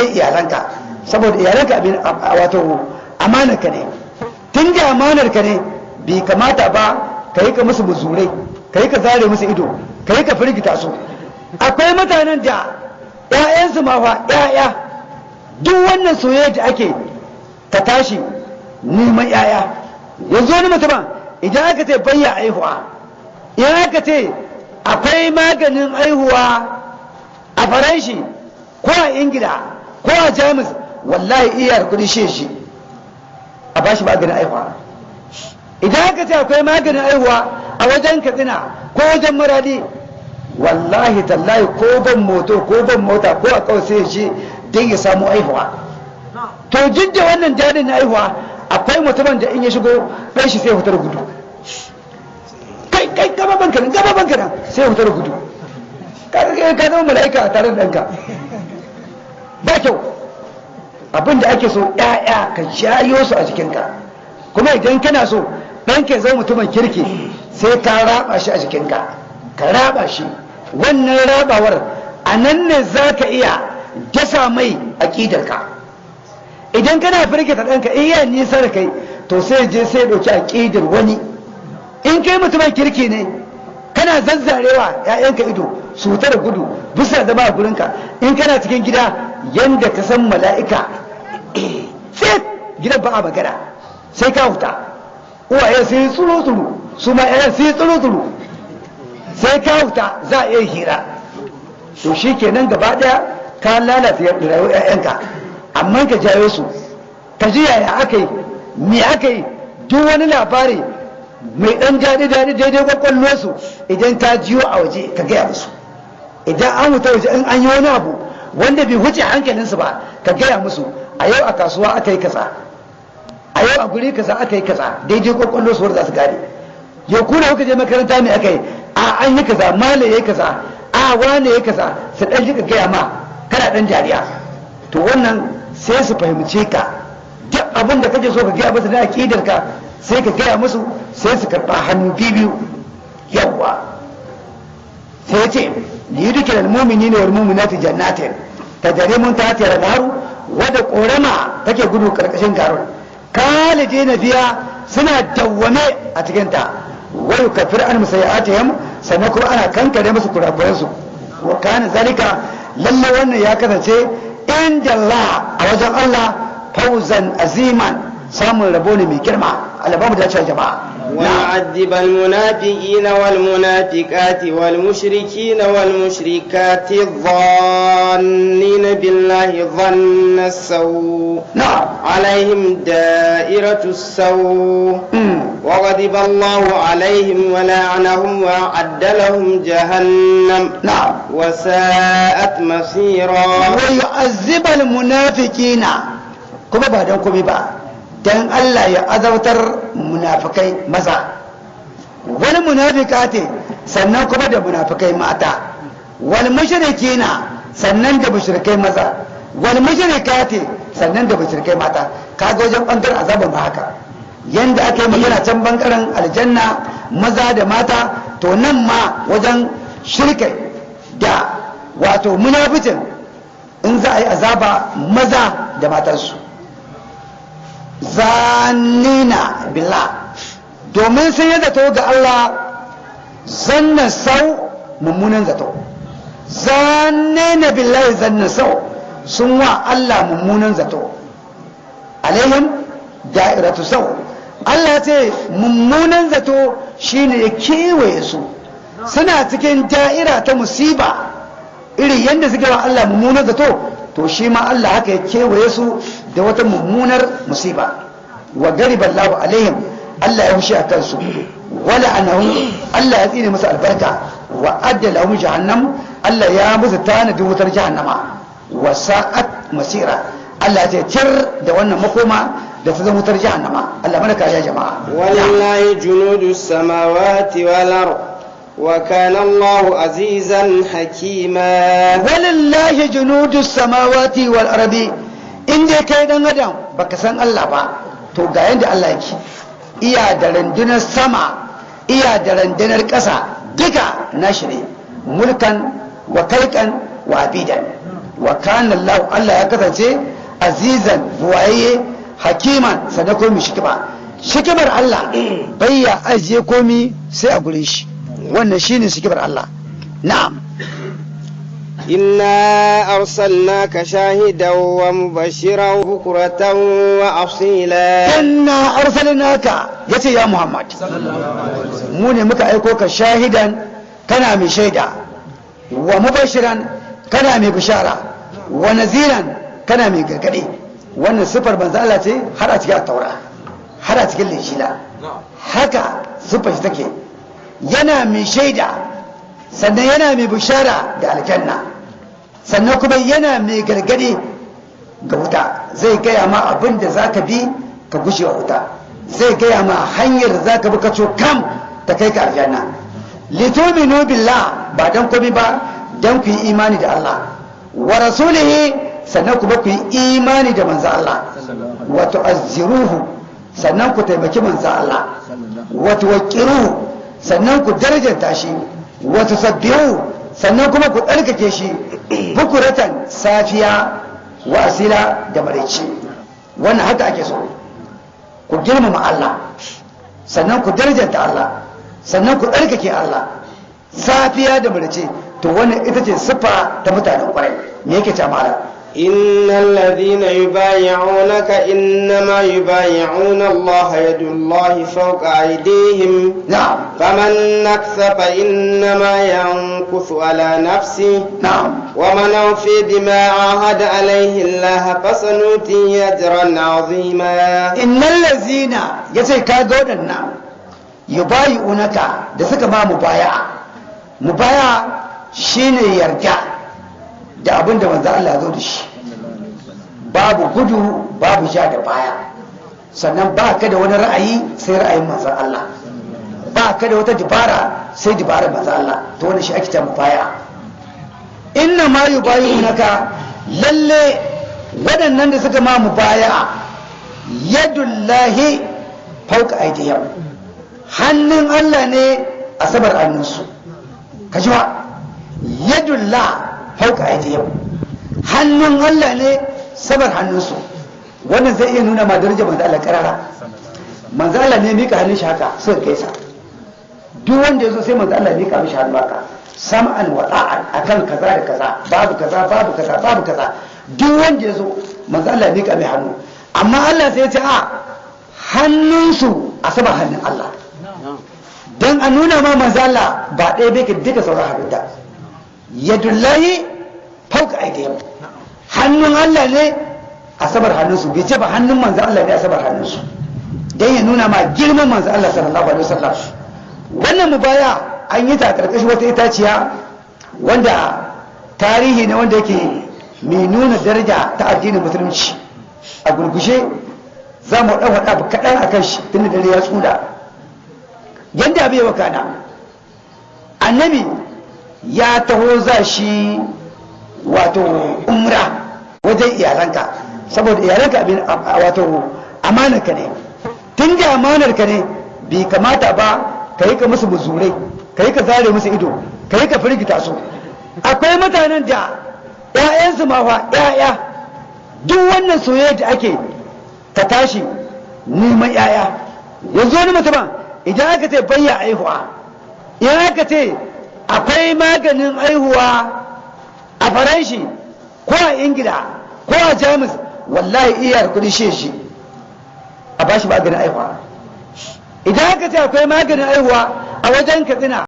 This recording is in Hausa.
dai iyalanka. Saboda iyalanka abin wato amanar ka ne. Tun da amanar ka ne bai kamata ba ka yi ka musu muzurai ka yi ka zare musu ido ka yi ka firgita su. Akwai mutanen da 'ya'yansu ma fa 'ya'ya duk wannan soyayya da ake ta tashi neman 'ya'ya yanzu wani mutumin idan aka ce bayya aihuwa idan aka ce akwai maganin aihuwa a faranshi ko a ingila ko a jamus wallahi iya kuɗi shi shi a bashi maganin aihuwa idan aka ce akwai maganin aihuwa a wajen katsina ko wajen maradi wallahi tallahi ko ban moto ko ban mota ko a kawai sai shi don ya samu aihuwa to duk da wannan jadin na aihuwa akwai mutumin da in ya shigo ɗan shi sai fitar gudu. Kai kai gaba banka nan gaba banka sai fitar gudu. Ka zama mala'ika a tare da ɗanka. Ba kyau. Abin da ake so ƴaƴa ka jayo su a jikinka. Kuma idan kana so ɗanka zama mutumin kirki sai ka raba shi a jikinka. Ka raba shi. Wannan rabawar a nan ne za ka iya dasa mai aƙidarka. Idan kana firgita ɗanka in yi nisa kai to sai je sai ɗauki aƙidar wani. In kai mutumin kirki ne kana zazzarewa ‘ya'yanka ido su gudu bisa zama a gurinka. In kana cikin gida yanda ka san mala'ika sai gidan ba a magana sai ka huta. Uwaye sai tsuru tsuru su ma sai tsuru tsuru sai ka huta za a iya hira. To shi kenan gaba ɗaya ka lalata rayuwar ‘ya'yanka amma ka jawo su. Ka ji yaya aka yi me aka yi duk wani labari mai dan daɗi daɗi daidai kwakwallo su idan ta jiyo a waje ka gaya musu. Idan an wuta waje in an yi wani abu wanda bai wuce hankalinsu ba ka gaya musu a yau a kasuwa aka yi kaza a yau a guri kaza aka yi kaza daidai kwakwallo su za su gane. Yau kuna kuka je makaranta me aka yi? A an yi kaza mala ya yi kaza a wane ya kaza. Su ɗan ji ka gaya ma kana ɗan jariya to wannan sai su fahimce ka. Duk abin da kake so ka gaya musu na aƙidar ka sai ka gaya musu sai su karɓa hannu biyu yawwa sai ce li yudkil mu'minina wal mu'minati jannatin. Tajri mun tahtiha al anharu wadda korama take gudu ƙarƙashin garon kalidina fiya suna dawwame a cikin ta wa yukaffir an musayyi'atihim sannan kuma ana kankare musu kurakuransu. Wa kana zalika lalle wannan ya kasance inda Allah a wajen Allah fauzan aziman samun rabo ne mai girma. Alabamu da cewa jama'a. ويعذب المنافقين والمنافقات والمشركين والمشركات الظانين بالله ظن السوء. نعم. عليهم دائرة السوء. وغضب الله عليهم ولعنهم وأعد لهم جهنم. نعم. وساءت مصيرا. ويعذب المنافقين. don komai ba don Allah ya azautar munafikai maza. Wani munafika ce sannan kuma da munafikai mata. Wani mushriki na sannan da mushrikai maza. Wani mushrika ce sannan da mushrikai mata. Kaga wajen ɓangaren azaban ba haka. Yanda aka yi magana can ɓangaren aljanna maza da mata to nan ma wajen shirkai da wato munaficin in za a yi azaba maza da matarsu. Zanina billah. Domin sun yi zato ga Allah zanna sau mummunan zato. Zanina billahi zanna sau. Sun wa Allah mummunan zato. Alaihim da'iratu sau. Allah ce mummunan zato shine ya kewaye su. Suna cikin da'ira ta musiba. Iri yadda suke wa Allah mummunan zato to shi ma Allah haka ya kewaye su da wata mummunar musiba wa gariba Allahu alaihim Allah ya hushi a kansu wala anahum Allah ya tsine musu albarka wa adda lahum jahannam Allah ya musu tanadin wutar jahannama wa sa'at masira Allah ya ce tir da wannan makoma da ta zama wutar jahannama Allah mana kariya jama'a ولله جنود السماوات والأرض وكان الله عزيزا حكيما walillahi junudu samawati wal ardi in dai kai dan adam baka san Allah ba to ga yanda Allah yake. Iya da rundunar sama iya da rundunar ƙasa duka nashi ne. Mulkan wa kalkan wa abidan. Wa kana Allah Allah ya kasance azizan buwaye hakiman sannan ko mai shikima. Shikimar Allah bai ya ajiye komi sai a gurin shi. Wannan shine shikimar Allah. Na'am. إنا أرسلناك شاهدا ومبشرا بكرة وأصيلا inna arsalnaka yace ya Muhammad mu ne muka aiko ka shahidan kana mai shaida wa mubashiran kana mai bishara wa naziran kana mai gargadi wannan sifar banza Allah ce har a cikin taura har a cikin linjila haka sifar shi take yana mai shaida sannan yana mai bishara da aljanna sannan kuma yana mai gargaɗi ga wuta. Zai gaya ma abin da za ka bi ka gushe wa wuta. Zai gaya ma hanyar za ka bi ka kam ta kai ka aljanna. Lituminu billah ba dan komai ba dan ku yi imani da Allah. Wa rasulihi sannan kuma ku yi imani da manzo Allah. Wa tu'azziruhu sannan ku taimaki manzo Allah. Wa tuwaqqiruhu sannan ku darajanta shi. Wa tusabbihu sannan kuma ku tsarkake shi bukuratan safiya wa asila da maraice. Wannan haka ake so. Ku girmama Allah sannan ku darajanta Allah sannan ku tsarkake Allah. Safiya da maraice to wannan ita ce siffa ta mutanen ƙwarai me yake mala إن الذين يبايعونك إنما يبايعون الله يد الله فوق أيديهم na'am فمن نكث فإنما ينكث على نفسه na'am ومن أوفي بما عاهد عليه الله فسنؤتيه أجرا عظيما innal lazina yace ka ga waɗannan yubayi'unaka da suka ma mubaya mubaya shine yarda da abin da manzo Allah zo da shi. Babu gudu babu ja da baya. Sannan ba ka da wani ra'ayi sai ra'ayin manzo Allah. Ba ka da wata dibara sai dibarar manzo Allah. To wannan shi ake ta mubaya inna ma yubayi'unaka lalle waɗannan da suka ma mubaya yadullahi fauka aidiyam hannun Allah ne a sabar hannunsu. Ka ji yadullah fauka aidiyam hannun Allah ne sabar hannunsu. Wannan zai iya nuna ma darajar manzo Allah karara. Manzo Allah ne mika hannun shi haka suka gaisa duk wanda ya zo sai manzo Allah mika mishi hannu haka. Sam'an wa ta'an akan kaza da kaza babu kaza babu kaza babu kaza. Duk wanda ya zo manzo Allah mika mai hannu. Amma Allah sai ya ce a hannunsu a saman hannun Allah. Don a nuna ma manzo Allah ba ɗaya bai ka duka sauran halitta yadullahi fauka aidiyam. Hannun Allah ne a sabar hannunsu. Bai ce ba hannun manzo Allah ne a sabar hannunsu. Don ya nuna ma girman manzo Allah sallallahu alaihi wasallam. Wannan mubaya an yi ta a ƙarƙashin wata itaciya wanda tarihi ne wanda yake mai nuna daraja ta addinin musulunci. A gurgushe za mu ɗan faɗa kaɗan a kan shi tun da dare ya tsuda. Yadda abin yawa kana annabi ya taho za shi wato umra wajen iyalanka. Saboda iyalanka abin wato amanarka ne. Tun da amanarka ne bai kamata ba ka yi ka musu muzurai ka yi ka zare musu ido ka yi ka firgita su. Akwai mutanen da 'ya'yansu ma fa 'ya'ya duk wannan soyayya da ake ka tashi neman 'ya'ya yanzu wani mutumin idan aka ce bayya aihuwa idan aka ce akwai maganin aihuwa a faranshi ko a ingila ko a jamus wallahi iyar kuɗi shi shi. A bashi maganin aihuwa idan aka ce akwai maganin aihuwa a wajen katsina